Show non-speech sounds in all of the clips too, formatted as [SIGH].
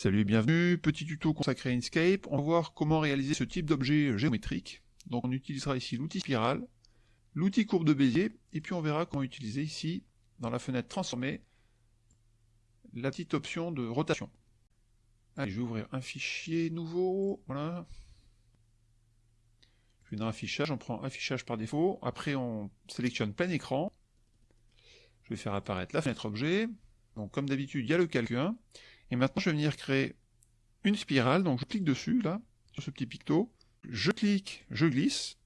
Salut et bienvenue, petit tuto consacré à Inkscape. On va voir comment réaliser ce type d'objet géométrique. Donc on utilisera ici l'outil spirale, l'outil courbe de Bézier, et puis on verra comment utiliser ici, dans la fenêtre transformée, la petite option de rotation. Allez, je vais ouvrir un fichier nouveau, voilà. Je vais dans affichage, on prend affichage par défaut, après on sélectionne plein écran, je vais faire apparaître la fenêtre objet, donc comme d'habitude il y a le calque 1, et maintenant, je vais venir créer une spirale. Donc, je clique dessus, là, sur ce petit picto. Je clique, je glisse.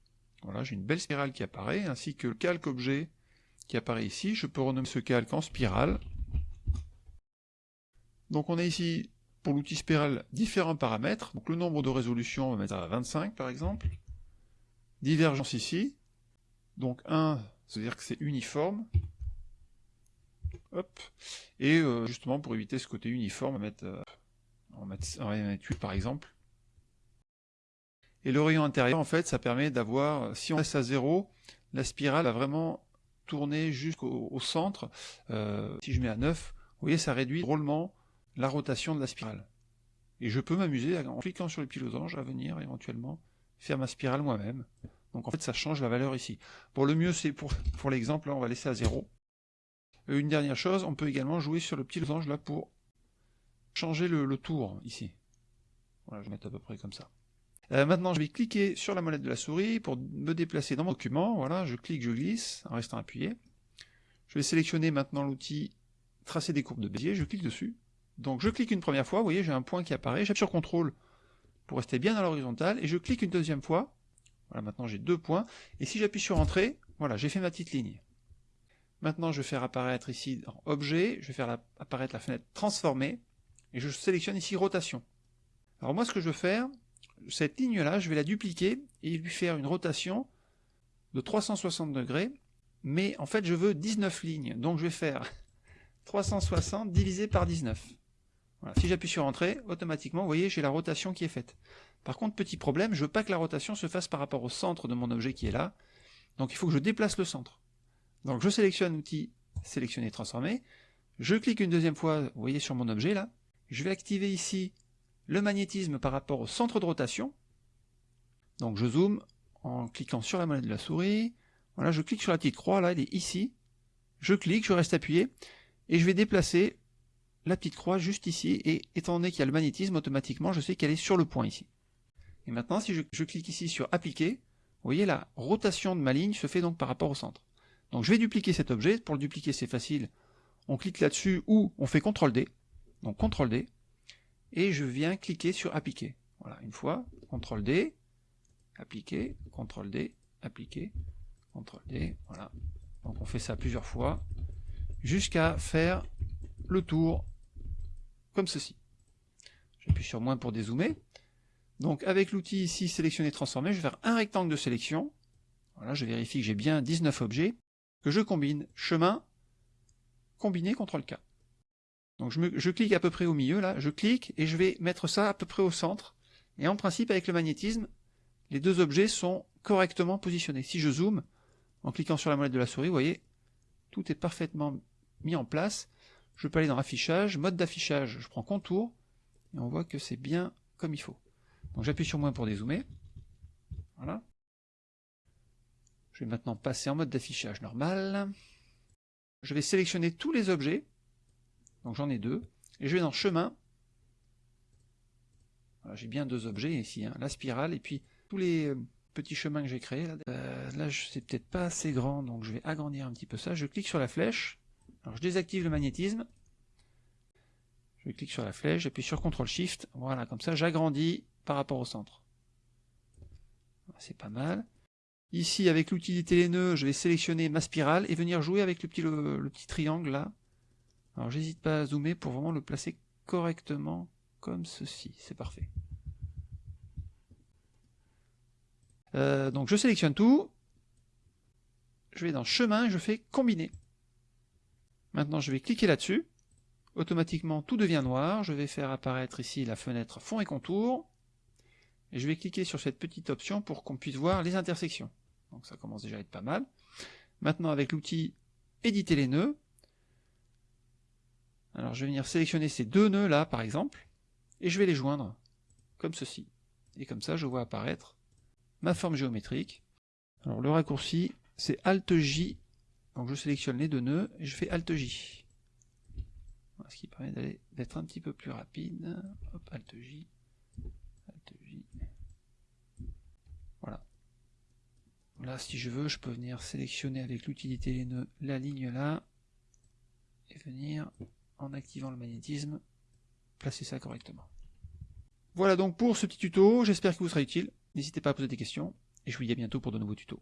Voilà, j'ai une belle spirale qui apparaît, ainsi que le calque objet qui apparaît ici. Je peux renommer ce calque en spirale. Donc, on a ici, pour l'outil spirale, différents paramètres. Donc, le nombre de résolutions, on va mettre à 25, par exemple. Divergence ici. Donc, 1, ça veut dire que c'est uniforme. Et euh, justement, pour éviter ce côté uniforme, on va mettre, euh, on va mettre 8 par exemple. Et le rayon intérieur, en fait, ça permet d'avoir, si on laisse à 0, la spirale va vraiment tourner jusqu'au centre. Euh, si je mets à 9, vous voyez, ça réduit drôlement la rotation de la spirale. Et je peux m'amuser, en cliquant sur le petit à venir éventuellement faire ma spirale moi-même. Donc en fait, ça change la valeur ici. Pour le mieux, c'est pour, pour l'exemple, on va laisser à 0. Euh, une dernière chose, on peut également jouer sur le petit losange là pour changer le, tour ici. Voilà, je vais mettre à peu près comme ça. Euh, maintenant, je vais cliquer sur la molette de la souris pour me déplacer dans mon document. Voilà, je clique, je glisse en restant appuyé. Je vais sélectionner maintenant l'outil tracer des courbes de Bézier, je clique dessus. Donc je clique une première fois, vous voyez, j'ai un point qui apparaît, j'appuie sur CTRL pour rester bien à l'horizontale, et je clique une deuxième fois. Voilà, maintenant j'ai deux points, et si j'appuie sur Entrée, voilà, j'ai fait ma petite ligne. Maintenant, je vais faire apparaître ici dans Objet, je vais faire apparaître la fenêtre Transformer, et je sélectionne ici Rotation. Alors moi, ce que je veux faire, cette ligne-là, je vais la dupliquer et lui faire une rotation de 360 degrés, mais en fait, je veux 19 lignes, donc je vais faire [LAUGHS] 360 divisé par 19. Voilà. Si j'appuie sur Entrée, automatiquement, vous voyez, j'ai la rotation qui est faite. Par contre, petit problème, je veux pas que la rotation se fasse par rapport au centre de mon objet qui est là, donc il faut que je déplace le centre. Donc je sélectionne l'outil sélectionner transformer, je clique une deuxième fois, vous voyez sur mon objet là, je vais activer ici le magnétisme par rapport au centre de rotation, donc je zoome en cliquant sur la molette de la souris, voilà, je clique sur la petite croix là, elle est ici, je clique, je reste appuyé, et je vais déplacer la petite croix juste ici, et étant donné qu'il y a le magnétisme, automatiquement je sais qu'elle est sur le point ici. Et maintenant si je, je clique ici sur appliquer, vous voyez la rotation de ma ligne se fait donc par rapport au centre. Donc je vais dupliquer cet objet, pour le dupliquer c'est facile, on clique là-dessus ou on fait CTRL D, donc CTRL D, et je viens cliquer sur appliquer. Voilà, une fois, CTRL D, appliquer, CTRL D, appliquer, CTRL D, voilà. Donc on fait ça plusieurs fois, jusqu'à faire le tour comme ceci. J'appuie sur moins pour dézoomer. Donc avec l'outil ici sélectionner transformer, je vais faire un rectangle de sélection. Voilà, je vérifie que j'ai bien 19 objets que je combine chemin, combiné CTRL K. Donc je, je, clique à peu près au milieu, là, je clique et je vais mettre ça à peu près au centre. Et en principe, avec le magnétisme, les deux objets sont correctement positionnés. Si je zoome, en cliquant sur la molette de la souris, vous voyez, tout est parfaitement mis en place. Je peux aller dans affichage, mode d'affichage, je prends contour, et on voit que c'est bien comme il faut. Donc j'appuie sur moins pour dézoomer. Voilà. Je vais maintenant passer en mode d'affichage normal. Je vais sélectionner tous les objets. Donc j'en ai deux. Et je vais dans chemin. j'ai bien deux objets ici, hein. la spirale et puis tous les euh, petits chemins que j'ai créés. Là, euh, là c'est peut-être pas assez grand, donc je vais agrandir un petit peu ça. Je clique sur la flèche. Alors je désactive le magnétisme. Je clique sur la flèche, j'appuie sur CTRL SHIFT. Voilà, comme ça j'agrandis par rapport au centre. C'est pas mal. Ici, avec l'utilité les nœuds, je vais sélectionner ma spirale et venir jouer avec le petit, le, petit triangle là. Alors j'hésite pas à zoomer pour vraiment le placer correctement comme ceci. C'est parfait. Euh, donc je sélectionne tout. Je vais dans chemin, je fais combiner. Maintenant je vais cliquer là-dessus. Automatiquement tout devient noir. Je vais faire apparaître ici la fenêtre fond et contour. Et je vais cliquer sur cette petite option pour qu'on puisse voir les intersections. Donc ça commence déjà à être pas mal. Maintenant avec l'outil éditer les nœuds, alors je vais venir sélectionner ces deux nœuds là par exemple, et je vais les joindre, comme ceci. Et comme ça, je vois apparaître ma forme géométrique. Alors le raccourci, c'est Alt J. Donc je sélectionne les deux nœuds et je fais Alt J. Ce qui permet d'être un petit peu plus rapide. Hop, Alt Si je veux, je peux venir sélectionner avec l'utilité la ligne là et venir, en activant le magnétisme, placer ça correctement. Voilà donc pour ce petit tuto, j'espère qu'il vous sera utile. N'hésitez pas à poser des questions, et je vous dis à bientôt pour de nouveaux tutos.